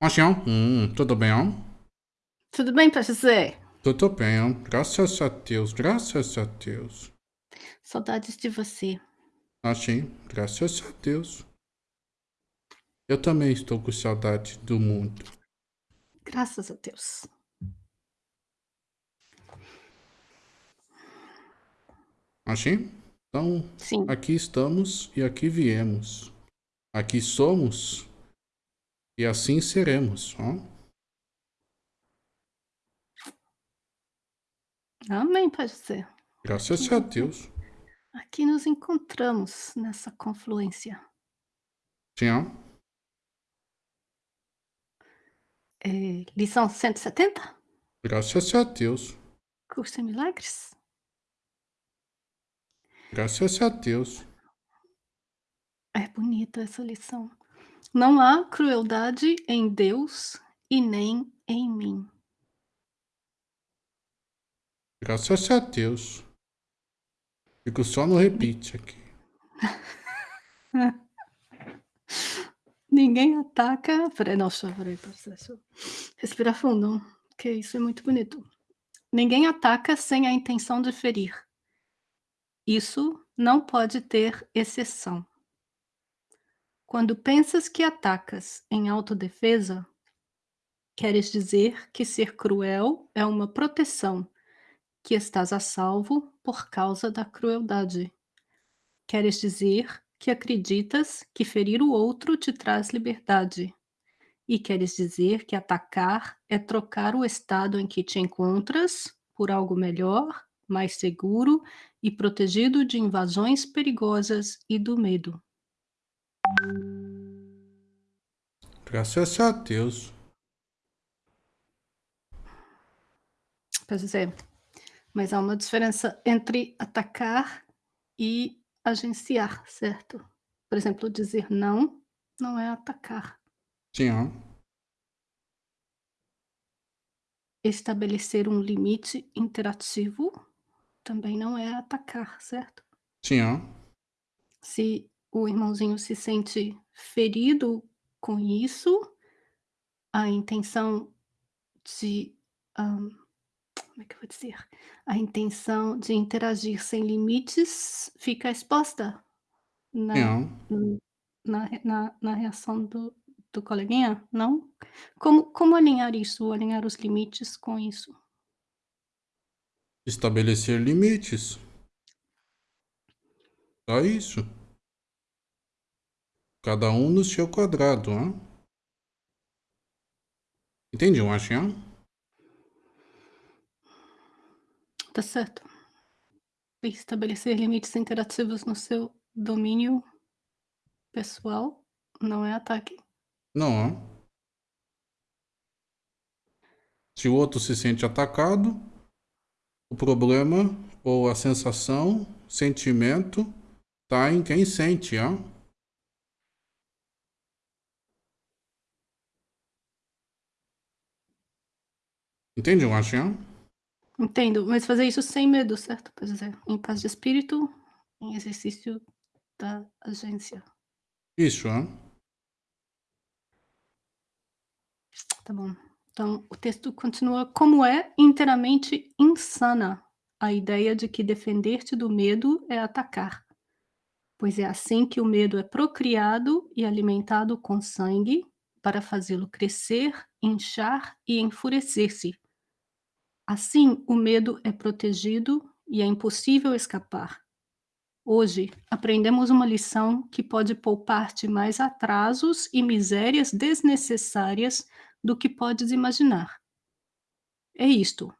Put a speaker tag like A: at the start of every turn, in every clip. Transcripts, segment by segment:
A: Marcião, hum, tudo bem, ó?
B: Tudo bem pra você?
A: Tudo bem, ó. Graças a Deus, graças a Deus.
B: Saudades de você.
A: Assim, graças a Deus. Eu também estou com saudade do mundo.
B: Graças a Deus.
A: Assim? Então,
B: Sim.
A: aqui estamos e aqui viemos. Aqui somos e assim seremos, ó.
B: Amém, pode ser.
A: Graças
B: Aqui,
A: a Deus.
B: aqui nos encontramos nessa confluência.
A: Sim, ó.
B: É, lição 170?
A: Graças a Deus.
B: Curso em Milagres?
A: Graças a Deus.
B: É bonita essa lição. Não há crueldade em Deus e nem em mim.
A: Graças a Deus. Fico só no repeat aqui.
B: Ninguém ataca. Peraí, nossa, peraí, processo. Respira fundo, que isso é muito bonito. Ninguém ataca sem a intenção de ferir. Isso não pode ter exceção. Quando pensas que atacas em autodefesa, queres dizer que ser cruel é uma proteção, que estás a salvo por causa da crueldade. Queres dizer que acreditas que ferir o outro te traz liberdade. E queres dizer que atacar é trocar o estado em que te encontras por algo melhor, mais seguro e protegido de invasões perigosas e do medo.
A: Graças a Deus.
B: Quer dizer, mas há uma diferença entre atacar e agenciar, certo? Por exemplo, dizer não não é atacar.
A: Sim.
B: Estabelecer um limite interativo também não é atacar, certo?
A: Sim.
B: Se o irmãozinho se sente ferido com isso, a intenção de, hã, como é que eu vou dizer? A intenção de interagir sem limites fica exposta na na na na reação do do coleguinha, não? Como como alinhar isso, alinhar os limites com isso?
A: Estabelecer limites. Só isso. Cada um no seu quadrado, hã? Entendi, Marcião?
B: Tá certo. Estabelecer limites interativos no seu domínio pessoal não é ataque.
A: Não, ó. Se o outro se sente atacado, o problema ou a sensação, sentimento, tá em quem sente, ó. Entende, Marcião?
B: Entendo, mas fazer isso sem medo, certo? Quer dizer, em paz de espírito, em exercício da agência.
A: Isso, ó.
B: Tá bom. Então, o texto continua: "Como é inteiramente insana a ideia de que defender-te do medo é atacar, pois é assim que o medo é procriado e alimentado com sangue, para fazê-lo crescer, inchar e enfurecer-se. Assim, o medo é protegido e é impossível escapar. Hoje, aprendemos uma lição que pode poupar-te mais atrasos e misérias desnecessárias do que podes imaginar. É isto: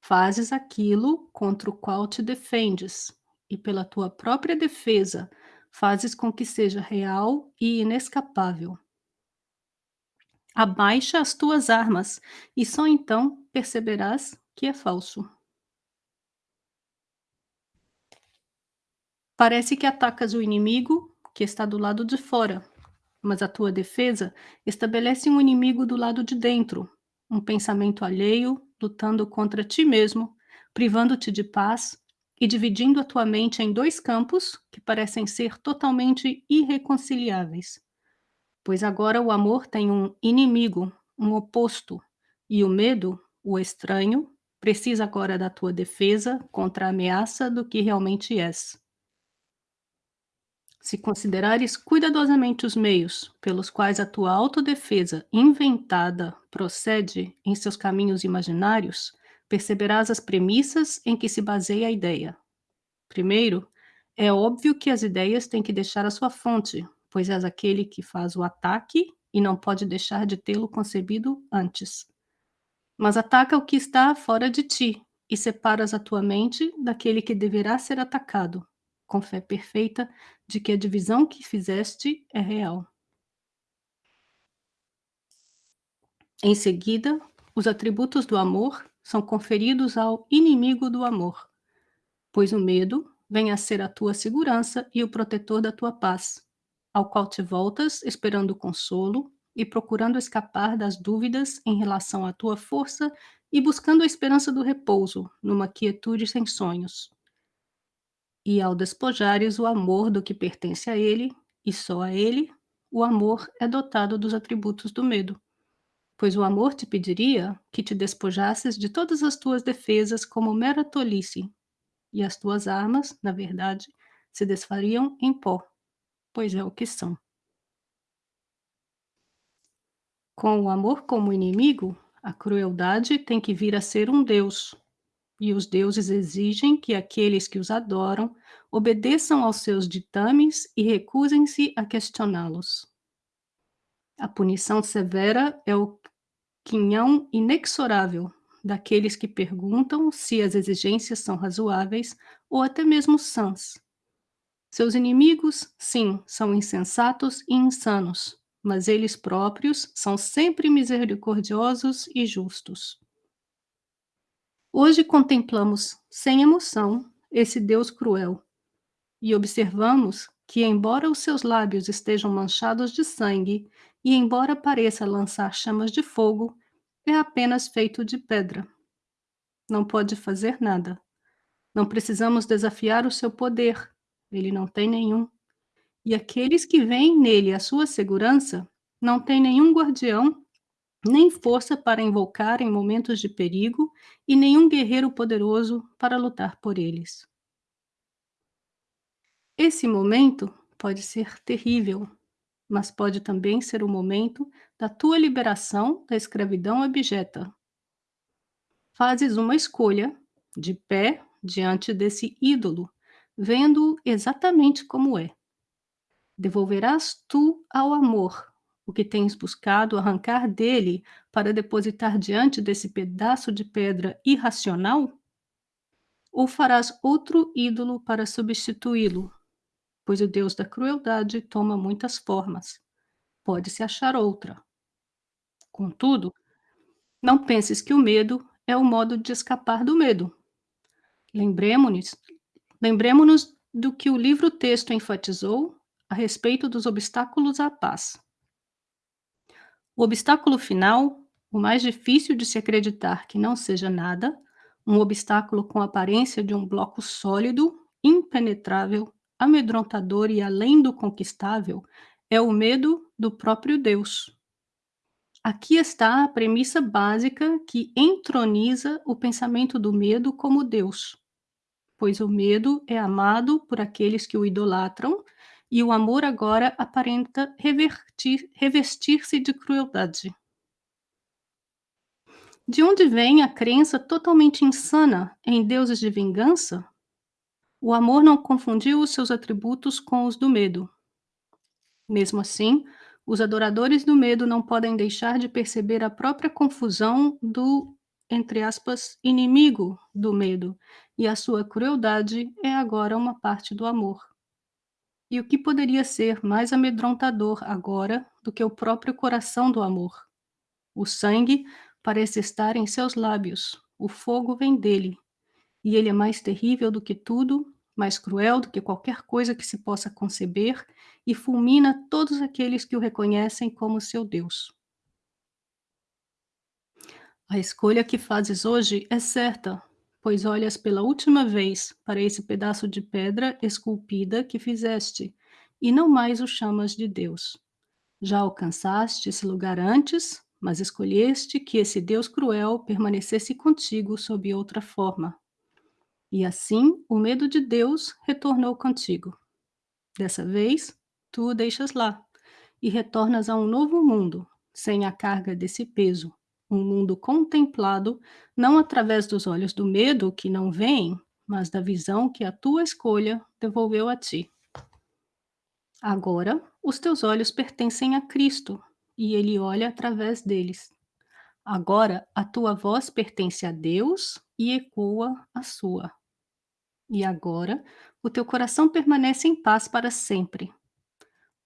B: fazes aquilo contra o qual te defendes, e pela tua própria defesa fazes com que seja real e inescapável. Abaixa as tuas armas, e só então perceberás que é falso. Parece que atacas o inimigo que está do lado de fora, mas a tua defesa estabelece um inimigo do lado de dentro, um pensamento alheio lutando contra ti mesmo, privando-te de paz e dividindo a tua mente em dois campos que parecem ser totalmente irreconciliáveis. Pois agora o amor tem um inimigo, um oposto, e o medo, o estranho, precisa agora da tua defesa contra a ameaça do que realmente és. Se considerares cuidadosamente os meios pelos quais a tua autodefesa inventada procede em seus caminhos imaginários, perceberás as premissas em que se baseia a ideia. Primeiro, é óbvio que as ideias têm que deixar a sua fonte, pois és aquele que faz o ataque e não pode deixar de tê-lo concebido antes. Mas ataca o que está fora de ti e separas a tua mente daquele que deverá ser atacado, com fé perfeita de que a divisão que fizeste é real. Em seguida, os atributos do amor são conferidos ao inimigo do amor, pois o medo vem a ser a tua segurança e o protetor da tua paz, ao qual te voltas esperando consolo e procurando escapar das dúvidas em relação à tua força e buscando a esperança do repouso, numa quietude sem sonhos. E ao despojares o amor do que pertence a ele, e só a ele, o amor é dotado dos atributos do medo. Pois o amor te pediria que te despojasses de todas as tuas defesas como mera tolice, e as tuas armas, na verdade, se desfariam em pó, pois é o que são. Com o amor como inimigo, a crueldade tem que vir a ser um Deus, e os deuses exigem que aqueles que os adoram obedeçam aos seus ditames e recusem-se a questioná-los. A punição severa é o quinhão inexorável daqueles que perguntam se as exigências são razoáveis ou até mesmo sãs. Seus inimigos, sim, são insensatos e insanos, mas eles próprios são sempre misericordiosos e justos. Hoje contemplamos, sem emoção, esse Deus cruel e observamos que, embora os seus lábios estejam manchados de sangue e embora pareça lançar chamas de fogo, é apenas feito de pedra. Não pode fazer nada. Não precisamos desafiar o seu poder, ele não tem nenhum. E aqueles que veem nele a sua segurança não têm nenhum guardião, nem força para invocar em momentos de perigo e nenhum guerreiro poderoso para lutar por eles. Esse momento pode ser terrível, mas pode também ser o momento da tua liberação da escravidão abjeta. Fazes uma escolha, de pé, diante desse ídolo, vendo-o exatamente como é. Devolverás tu ao amor o que tens buscado arrancar dele para depositar diante desse pedaço de pedra irracional? Ou farás outro ídolo para substituí-lo, pois o Deus da crueldade toma muitas formas. Pode-se achar outra. Contudo, não penses que o medo é o modo de escapar do medo. Lembremos-nos lembremos do que o livro-texto enfatizou a respeito dos obstáculos à paz. O obstáculo final, o mais difícil de se acreditar que não seja nada, um obstáculo com aparência de um bloco sólido, impenetrável, amedrontador e além do conquistável é o medo do próprio Deus. Aqui está a premissa básica que entroniza o pensamento do medo como Deus, pois o medo é amado por aqueles que o idolatram e o amor agora aparenta revestir-se de crueldade. De onde vem a crença totalmente insana em deuses de vingança? O amor não confundiu os seus atributos com os do medo. Mesmo assim, os adoradores do medo não podem deixar de perceber a própria confusão do, entre aspas, inimigo do medo, e a sua crueldade é agora uma parte do amor. E o que poderia ser mais amedrontador agora do que o próprio coração do amor? O sangue parece estar em seus lábios, o fogo vem dele, e ele é mais terrível do que tudo, mais cruel do que qualquer coisa que se possa conceber, e fulmina todos aqueles que o reconhecem como seu Deus. A escolha que fazes hoje é certa, pois olhas pela última vez para esse pedaço de pedra esculpida que fizeste, e não mais o chamas de Deus. Já alcançaste esse lugar antes, mas escolheste que esse Deus cruel permanecesse contigo sob outra forma. E assim o medo de Deus retornou contigo. Dessa vez, tu o deixas lá e retornas a um novo mundo, sem a carga desse peso, um mundo contemplado não através dos olhos do medo que não veem, mas da visão que a tua escolha devolveu a ti. Agora, os teus olhos pertencem a Cristo e ele olha através deles. Agora, a tua voz pertence a Deus e ecoa a sua. E agora, o teu coração permanece em paz para sempre.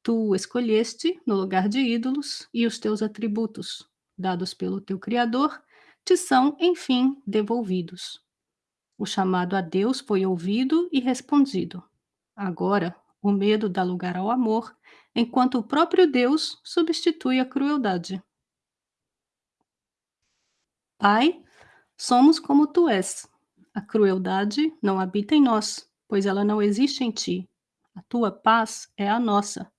B: Tu escolheste no lugar de ídolos e os teus atributos, dados pelo teu Criador, te são, enfim, devolvidos. O chamado a Deus foi ouvido e respondido. Agora, o medo dá lugar ao amor, enquanto o próprio Deus substitui a crueldade. Pai, somos como tu és. A crueldade não habita em nós, pois ela não existe em ti. A tua paz é a nossa,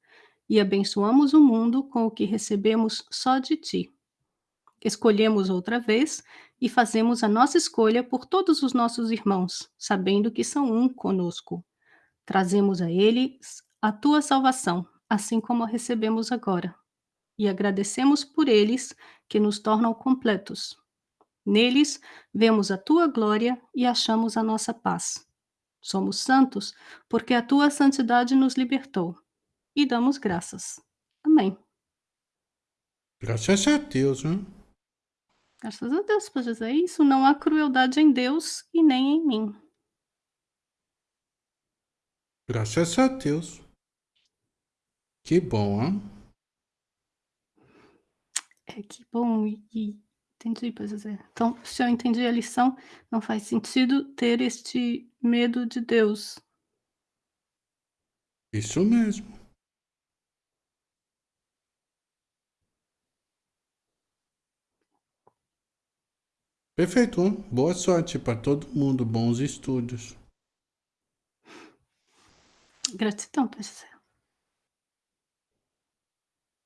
B: e abençoamos o mundo com o que recebemos só de ti. Escolhemos outra vez e fazemos a nossa escolha por todos os nossos irmãos, sabendo que são um conosco. Trazemos a eles a tua salvação, assim como a recebemos agora, e agradecemos por eles que nos tornam completos. Neles vemos a tua glória e achamos a nossa paz. Somos santos porque a tua santidade nos libertou. E damos graças. Amém.
A: Graças a Deus, né?
B: Graças a Deus por dizer isso. Não há crueldade em Deus e nem em mim.
A: Graças a Deus. Que bom, hein?
B: É que bom e entendi, pois é. Então, se eu entendi a lição, não faz sentido ter este medo de Deus.
A: Isso mesmo. Perfeito. Boa sorte para todo mundo. Bons estudos.
B: Gratidão, professor.